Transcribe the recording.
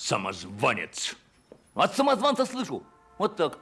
Самозванец. От самозванца слышу. Вот так.